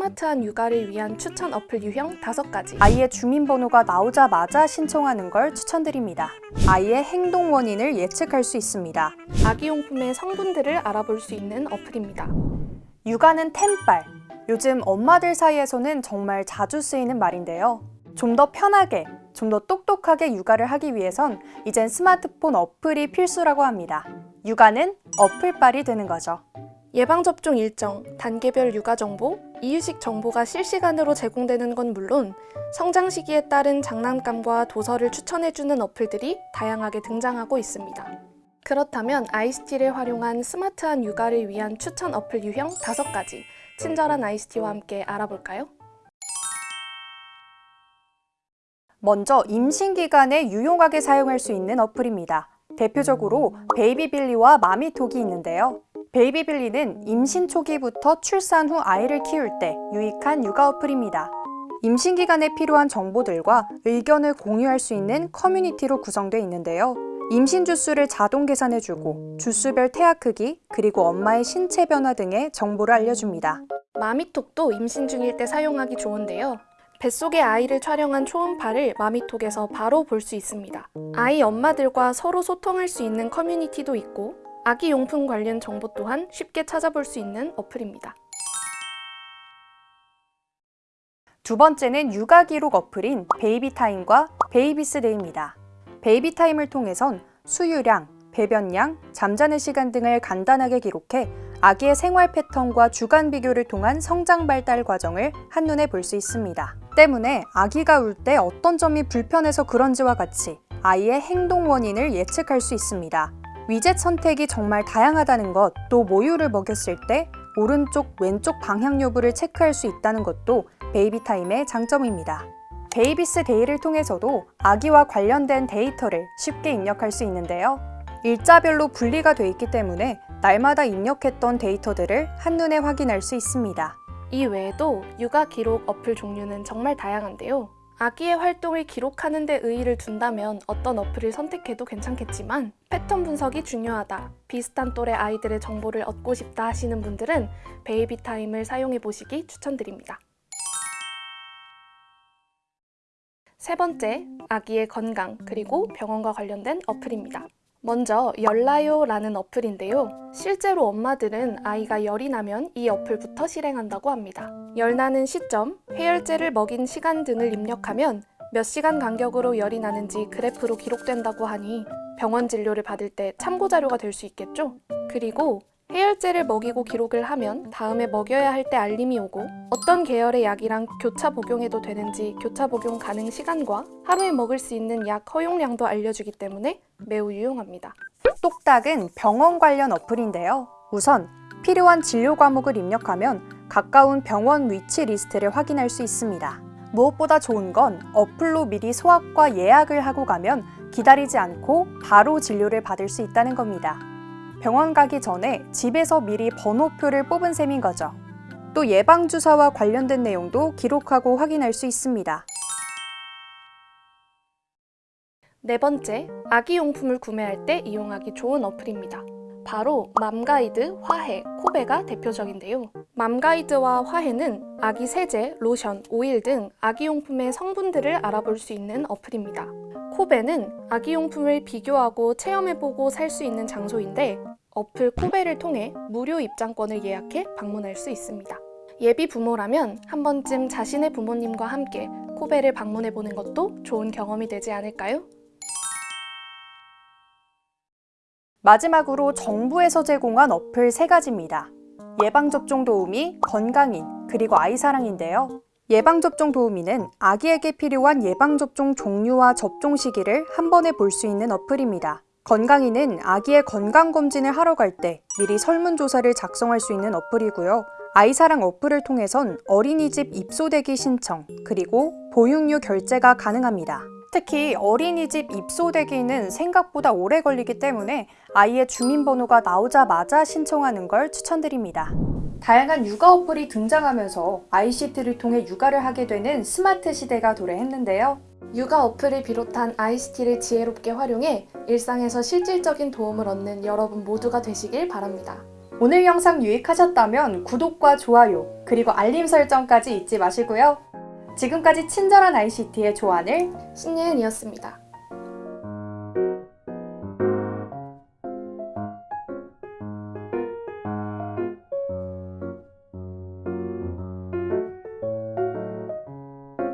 스마트한 육아를 위한 추천 어플 유형 5가지 아이의 주민번호가 나오자마자 신청하는 걸 추천드립니다. 아이의 행동 원인을 예측할 수 있습니다. 아기용품의 성분들을 알아볼 수 있는 어플입니다. 육아는 템빨. 요즘 엄마들 사이에서는 정말 자주 쓰이는 말인데요. 좀 더 편하게, 좀 더 똑똑하게 육아를 하기 위해선 이젠 스마트폰 어플이 필수라고 합니다. 육아는 어플빨이 되는 거죠. 예방접종 일정, 단계별 육아 정보, 이유식 정보가 실시간으로 제공되는 건 물론 성장 시기에 따른 장난감과 도서를 추천해주는 어플들이 다양하게 등장하고 있습니다. 그렇다면 아이스티를 활용한 스마트한 육아를 위한 추천 어플 유형 5가지 친절한 아이스티와 함께 알아볼까요? 먼저 임신 기간에 유용하게 사용할 수 있는 어플입니다. 대표적으로 베이비빌리와 마미톡이 있는데요. 베이비빌리는 임신 초기부터 출산 후 아이를 키울 때 유익한 육아 어플입니다. 임신 기간에 필요한 정보들과 의견을 공유할 수 있는 커뮤니티로 구성되어 있는데요. 임신 주수를 자동 계산해주고 주수별 태아 크기 그리고 엄마의 신체 변화 등의 정보를 알려줍니다. 마미톡도 임신 중일 때 사용하기 좋은데요. 뱃속의 아이를 촬영한 초음파를 마미톡에서 바로 볼 수 있습니다. 아이 엄마들과 서로 소통할 수 있는 커뮤니티도 있고 아기 용품 관련 정보 또한 쉽게 찾아볼 수 있는 어플입니다. 두 번째는 육아 기록 어플인 베이비타임과 베이비스데이입니다. 베이비타임을 통해선 수유량, 배변량, 잠자는 시간 등을 간단하게 기록해 아기의 생활 패턴과 주간 비교를 통한 성장 발달 과정을 한눈에 볼 수 있습니다. 때문에 아기가 울 때 어떤 점이 불편해서 그런지와 같이 아이의 행동 원인을 예측할 수 있습니다. 위젯 선택이 정말 다양하다는 것, 또 모유를 먹였을 때 오른쪽, 왼쪽 방향 여부를 체크할 수 있다는 것도 베이비타임의 장점입니다. 베이비스데이를 통해서도 아기와 관련된 데이터를 쉽게 입력할 수 있는데요. 일자별로 분리가 돼 있기 때문에 날마다 입력했던 데이터들을 한눈에 확인할 수 있습니다. 이 외에도 육아 기록 어플 종류는 정말 다양한데요. 아기의 활동을 기록하는 데 의의를 둔다면 어떤 어플을 선택해도 괜찮겠지만 패턴 분석이 중요하다, 비슷한 또래 아이들의 정보를 얻고 싶다 하시는 분들은 베이비타임을 사용해 보시기 추천드립니다. 세 번째, 아기의 건강 그리고 병원과 관련된 어플입니다. 먼저 열나요라는 어플인데요. 실제로 엄마들은 아이가 열이 나면 이 어플부터 실행한다고 합니다. 열 나는 시점, 해열제를 먹인 시간 등을 입력하면 몇 시간 간격으로 열이 나는지 그래프로 기록된다고 하니 병원 진료를 받을 때 참고 자료가 될 수 있겠죠? 그리고 해열제를 먹이고 기록을 하면 다음에 먹여야 할 때 알림이 오고 어떤 계열의 약이랑 교차 복용해도 되는지 교차 복용 가능 시간과 하루에 먹을 수 있는 약 허용량도 알려주기 때문에 매우 유용합니다. 똑딱은 병원 관련 어플인데요. 우선 필요한 진료 과목을 입력하면 가까운 병원 위치 리스트를 확인할 수 있습니다. 무엇보다 좋은 건 어플로 미리 소아과 예약을 하고 가면 기다리지 않고 바로 진료를 받을 수 있다는 겁니다. 병원 가기 전에 집에서 미리 번호표를 뽑은 셈인 거죠. 또 예방주사와 관련된 내용도 기록하고 확인할 수 있습니다. 네 번째, 아기용품을 구매할 때 이용하기 좋은 어플입니다. 바로 맘가이드, 화해, 코베가 대표적인데요. 맘가이드와 화해는 아기 세제, 로션, 오일 등 아기용품의 성분들을 알아볼 수 있는 어플입니다. 코베는 아기용품을 비교하고 체험해보고 살 수 있는 장소인데 어플 코베를 통해 무료 입장권을 예약해 방문할 수 있습니다. 예비 부모라면 한 번쯤 자신의 부모님과 함께 코베를 방문해보는 것도 좋은 경험이 되지 않을까요? 마지막으로 정부에서 제공한 어플 세 가지입니다. 예방접종 도우미, 건강인, 그리고 아이사랑인데요. 예방접종 도우미는 아기에게 필요한 예방접종 종류와 접종 시기를 한 번에 볼 수 있는 어플입니다. 건강인은 아기의 건강검진을 하러 갈 때 미리 설문조사를 작성할 수 있는 어플이고요. 아이사랑 어플을 통해선 어린이집 입소대기 신청, 그리고 보육료 결제가 가능합니다. 특히 어린이집 입소되기는 생각보다 오래 걸리기 때문에 아이의 주민번호가 나오자마자 신청하는 걸 추천드립니다. 다양한 육아 어플이 등장하면서 ICT를 통해 육아를 하게 되는 스마트 시대가 도래했는데요. 육아 어플을 비롯한 ICT를 지혜롭게 활용해 일상에서 실질적인 도움을 얻는 여러분 모두가 되시길 바랍니다. 오늘 영상 유익하셨다면 구독과 좋아요, 그리고 알림 설정까지 잊지 마시고요. 지금까지 친절한 ICT의 조안을 신예은이었습니다.